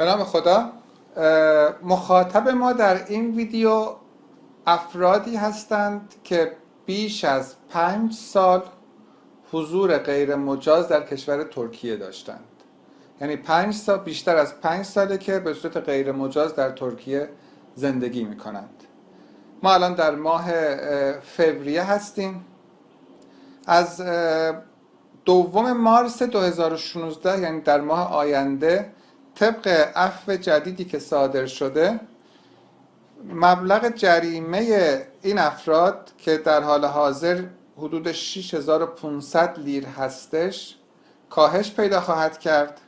به نام خدا مخاطب ما در این ویدیو افرادی هستند که بیش از پنج سال حضور غیر مجاز در کشور ترکیه داشتند. یعنی پنج سال بیشتر از پنج ساله که به صورت غیر مجاز در ترکیه زندگی می کنند ما الان در ماه فوریه هستیم. از دوم مارس 2016 یعنی در ماه آینده طبق عفو جدیدی که صادر شده مبلغ جریمه این افراد که در حال حاضر حدود 6500 لیر هستش کاهش پیدا خواهد کرد.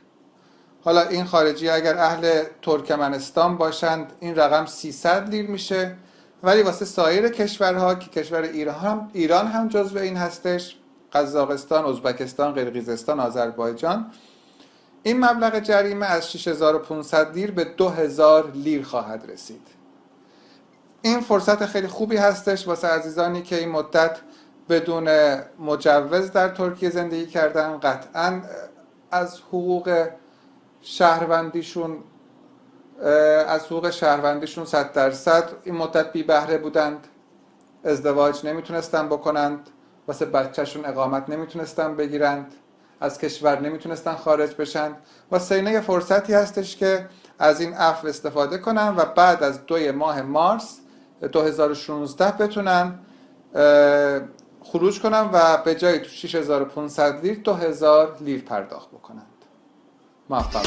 حالا این خارجی اگر اهل ترکمنستان باشند این رقم 300 لیر میشه. ولی واسه سایر کشورها که کشور ایران هم, ایران هم جزو این هستش قزاقستان، ازبکستان، قرقیزستان، آذربایجان این مبلغ جریمه از 6500 لیر به 2000 لیر خواهد رسید. این فرصت خیلی خوبی هستش واسه عزیزانی که این مدت بدون مجوز در ترکیه زندگی کردن. قطعا از حقوق شهروندیشون از حقوق شهروندیشون صد درصد این مدت بی بهره بودند ازدواج نمی‌تونستن بکنند واسه بچهشون اقامت نمی‌تونستن بگیرند. از کشور نمی‌تونستن خارج بشن و سینه یه فرصتی هستش که از این عفو استفاده کنن و بعد از دوی ماه مارس 2016 بتونن خروج کنن و به جای تو 6500 لیر 2000 لیر پرداخت بکنند. موفق